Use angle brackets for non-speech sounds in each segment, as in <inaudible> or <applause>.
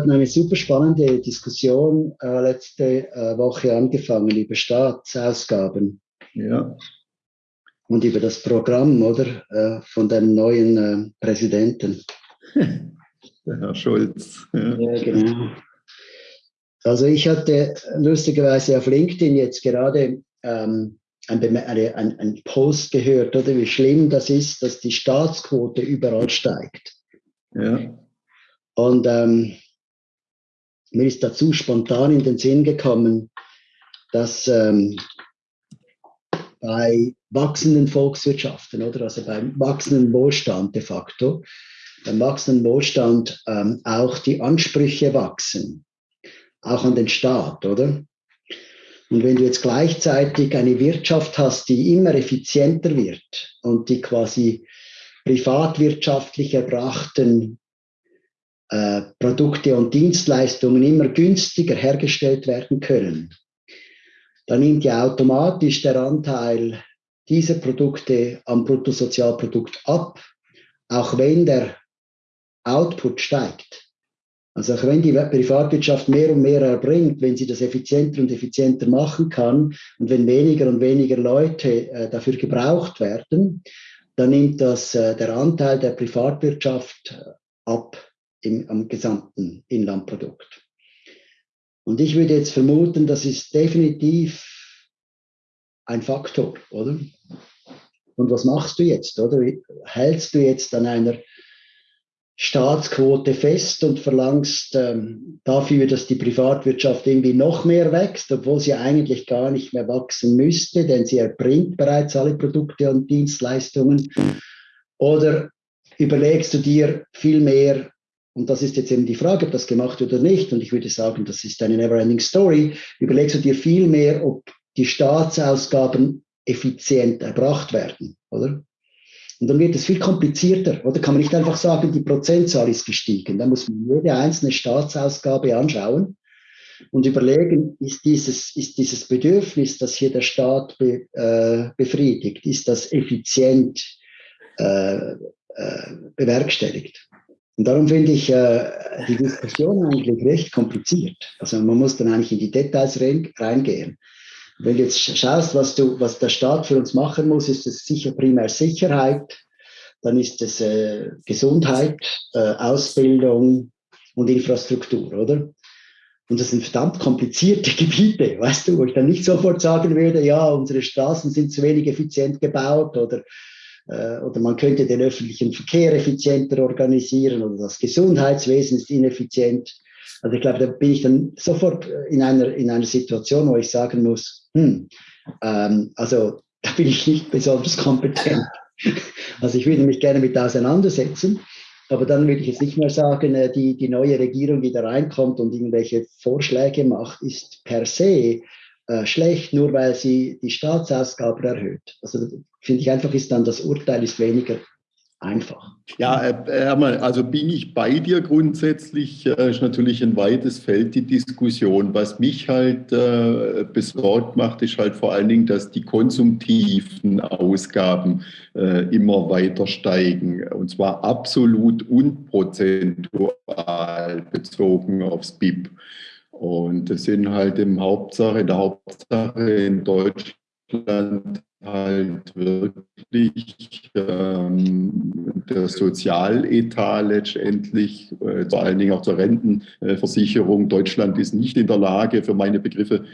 hatten eine super spannende Diskussion äh, letzte äh, Woche angefangen über Staatsausgaben. Ja. Und über das Programm, oder? Äh, von dem neuen äh, Präsidenten. <laughs> Der Herr Scholz. Ja. ja, genau. Also ich hatte lustigerweise auf LinkedIn jetzt gerade ähm, ein, ein, ein, Post gehört, oder wie schlimm das ist, dass die Staatsquote überall steigt. Ja. Und ähm, mir ist dazu spontan in den Sinn gekommen, dass ähm, bei wachsenden Volkswirtschaften oder also beim wachsenden Wohlstand de facto, beim wachsenden Wohlstand ähm, auch die Ansprüche wachsen, auch an den Staat, oder? Und wenn du jetzt gleichzeitig eine Wirtschaft hast, die immer effizienter wird und die quasi privatwirtschaftlich erbrachten äh, Produkte und Dienstleistungen immer günstiger hergestellt werden können, dann nimmt ja automatisch der Anteil dieser Produkte am Bruttosozialprodukt ab, auch wenn der Output steigt. Also auch wenn die Privatwirtschaft mehr und mehr erbringt, wenn sie das effizienter und effizienter machen kann und wenn weniger und weniger Leute äh, dafür gebraucht werden, dann nimmt das äh, der Anteil der Privatwirtschaft ab im, am gesamten Inlandprodukt. Und ich würde jetzt vermuten, das ist definitiv ein Faktor, oder? Und was machst du jetzt, oder? Hältst du jetzt an einer Staatsquote fest und verlangst ähm, dafür, dass die Privatwirtschaft irgendwie noch mehr wächst, obwohl sie eigentlich gar nicht mehr wachsen müsste, denn sie erbringt bereits alle Produkte und Dienstleistungen. Oder überlegst du dir viel mehr, und das ist jetzt eben die Frage, ob das gemacht wird oder nicht, und ich würde sagen, das ist eine never-ending story, überlegst du dir viel mehr, ob die Staatsausgaben effizient erbracht werden, oder? Und dann wird es viel komplizierter, oder? Kann man nicht einfach sagen, die Prozentzahl ist gestiegen. Da muss man jede einzelne Staatsausgabe anschauen und überlegen, ist dieses, ist dieses Bedürfnis, das hier der Staat be, äh, befriedigt, ist das effizient äh, äh, bewerkstelligt? Und darum finde ich äh, die Diskussion eigentlich recht kompliziert. Also man muss dann eigentlich in die Details reingehen. Wenn du jetzt schaust, was, du, was der Staat für uns machen muss, ist es sicher primär Sicherheit, dann ist es äh, Gesundheit, äh, Ausbildung und Infrastruktur, oder? Und das sind verdammt komplizierte <laughs> Gebiete, weißt du, wo ich dann nicht sofort sagen würde, ja, unsere Straßen sind zu wenig effizient gebaut oder, oder man könnte den öffentlichen Verkehr effizienter organisieren oder das Gesundheitswesen ist ineffizient. Also ich glaube, da bin ich dann sofort in einer, in einer Situation, wo ich sagen muss, hm, ähm, also <laughs> da bin ich nicht besonders kompetent. <laughs> Also ich würde mich gerne mit auseinandersetzen, aber dann würde ich jetzt nicht mehr sagen, äh, die, die neue Regierung, die da reinkommt und irgendwelche Vorschläge macht, ist per se äh, schlecht, nur weil sie die Staatsausgaben erhöht. Also finde ich einfach, ist dann das Urteil ist weniger einfach. Ja, äh, Hermann, also bin ich bei dir grundsätzlich, äh, ist natürlich ein weites Feld die Diskussion. Was mich halt äh, besorgt macht, ist halt vor allen Dingen, dass die konsumtiven Ausgaben äh, immer weiter steigen. Und zwar absolut und prozentual bezogen aufs BIP. Und das sind halt im Hauptsache, in der Hauptsache in Deutschland halt wirklich ähm, der Sozialetat letztendlich, äh, vor allen Dingen auch zur Rentenversicherung. Deutschland ist nicht in der Lage, für meine Begriffe,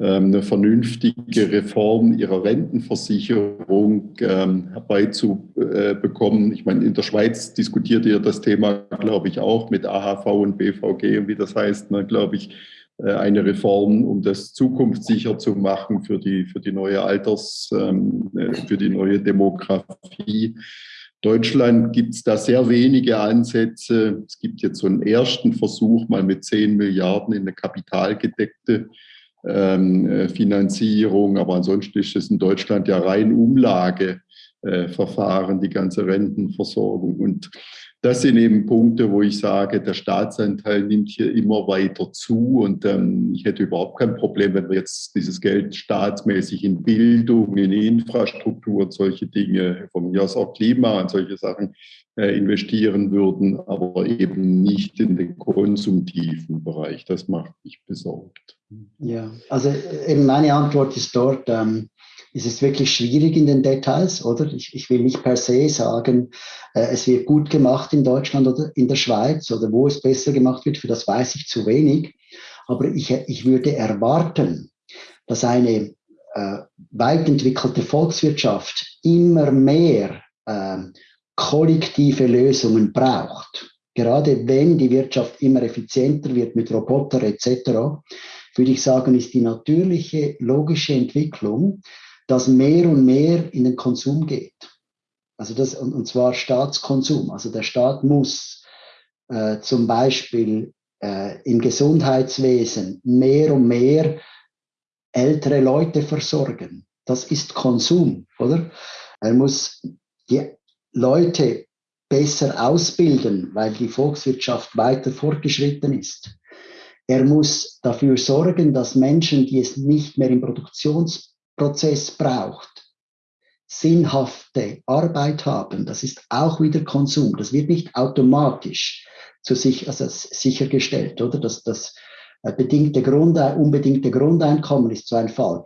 eine vernünftige Reform ihrer Rentenversicherung ähm, herbeizubekommen. Ich meine, in der Schweiz diskutiert ihr das Thema, glaube ich, auch mit AHV und BVG und wie das heißt, ne, glaube ich, äh, eine Reform, um das zukunftssicher zu machen für die, für die neue Alters, ähm, äh, für die neue Demografie. Deutschland gibt es da sehr wenige Ansätze. Es gibt jetzt so einen ersten Versuch, mal mit 10 Milliarden in eine kapitalgedeckte ähm, Finanzierung. Aber ansonsten ist es in Deutschland ja rein Umlageverfahren, die ganze Rentenversorgung. Und das sind eben Punkte, wo ich sage, der Staatsanteil nimmt hier immer weiter zu und ähm, ich hätte überhaupt kein Problem, wenn wir jetzt dieses Geld staatsmäßig in Bildung, in Infrastruktur und solche Dinge, von mir aus auch Klima und solche Sachen äh, investieren würden, aber eben nicht in den konsumtiven Bereich. Das macht mich besorgt. Ja, also eben meine Antwort ist dort, ähm, es ist wirklich schwierig in den Details, oder? Ich, ich will nicht per se sagen, äh, es wird gut gemacht in Deutschland oder in der Schweiz oder wo es besser gemacht wird, für das weiß ich zu wenig. Aber ich, ich würde erwarten, dass eine äh, weit entwickelte Volkswirtschaft immer mehr äh, kollektive Lösungen braucht. Gerade wenn die Wirtschaft immer effizienter wird mit Roboter etc., würde ich sagen, ist die natürliche, logische Entwicklung, dass mehr und mehr in den Konsum geht. Also das, und, und zwar Staatskonsum. Also der Staat muss äh, zum Beispiel äh, im Gesundheitswesen mehr und mehr ältere Leute versorgen. Das ist Konsum, oder? Er muss die Leute besser ausbilden, weil die Volkswirtschaft weiter fortgeschritten ist. Er muss dafür sorgen, dass Menschen, die es nicht mehr im Produktions Prozess braucht, sinnhafte Arbeit haben, das ist auch wieder Konsum. Das wird nicht automatisch zu sich, also sichergestellt, oder? Das, das äh, bedingte Grund, unbedingte Grundeinkommen ist so ein Fall.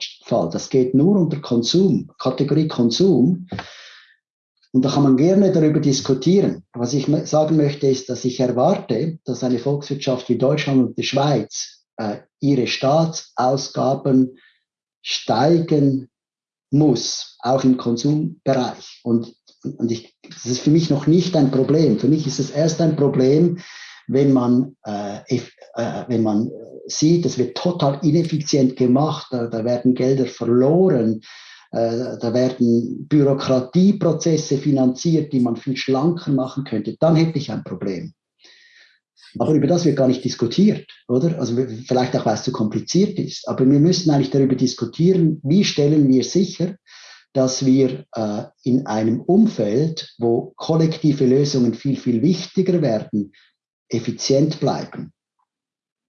Das geht nur unter Konsum, Kategorie Konsum. Und da kann man gerne darüber diskutieren. Was ich sagen möchte, ist, dass ich erwarte, dass eine Volkswirtschaft wie Deutschland und die Schweiz äh, ihre Staatsausgaben steigen muss, auch im Konsumbereich. Und, und ich, das ist für mich noch nicht ein Problem. Für mich ist es erst ein Problem, wenn man, äh, äh, wenn man sieht, es wird total ineffizient gemacht, da, da werden Gelder verloren, äh, da werden Bürokratieprozesse finanziert, die man viel schlanker machen könnte, dann hätte ich ein Problem. Aber über das wird gar nicht diskutiert, oder? Also vielleicht auch, weil es zu kompliziert ist. Aber wir müssen eigentlich darüber diskutieren, wie stellen wir sicher, dass wir äh, in einem Umfeld, wo kollektive Lösungen viel, viel wichtiger werden, effizient bleiben.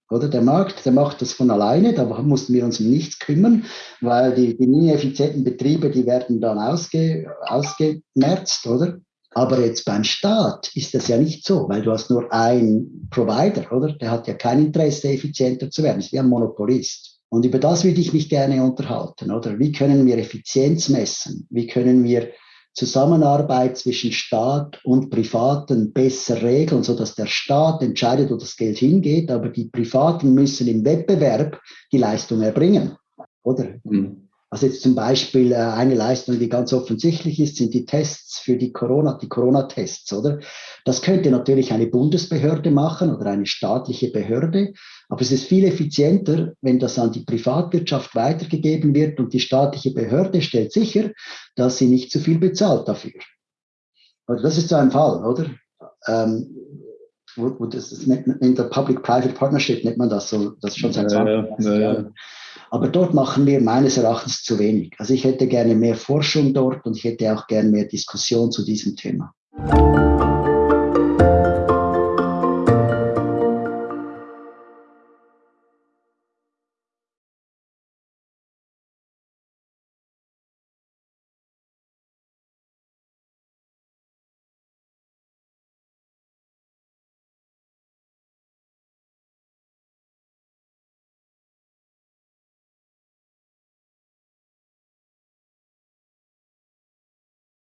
Oder der Markt, der macht das von alleine, da mussten wir uns um nichts kümmern, weil die, die ineffizienten Betriebe, die werden dann ausge, ausgemerzt, oder? Aber jetzt beim Staat ist das ja nicht so, weil du hast nur einen Provider, oder? Der hat ja kein Interesse, effizienter zu werden. Ist wie ein Monopolist. Und über das würde ich mich gerne unterhalten, oder? Wie können wir Effizienz messen? Wie können wir Zusammenarbeit zwischen Staat und Privaten besser regeln, so dass der Staat entscheidet, wo das Geld hingeht, aber die Privaten müssen im Wettbewerb die Leistung erbringen, oder? Mhm. Also jetzt zum Beispiel äh, eine Leistung, die ganz offensichtlich ist, sind die Tests für die Corona, die Corona-Tests, oder? Das könnte natürlich eine Bundesbehörde machen oder eine staatliche Behörde, aber es ist viel effizienter, wenn das an die Privatwirtschaft weitergegeben wird und die staatliche Behörde stellt sicher, dass sie nicht zu viel bezahlt dafür. Also das ist so ein Fall, oder? Ähm, wo, wo das, in der Public-Private Partnership nennt man das so, das schon seit 20 ja, ja, Jahren. Aber dort machen wir meines Erachtens zu wenig. Also ich hätte gerne mehr Forschung dort und ich hätte auch gerne mehr Diskussion zu diesem Thema.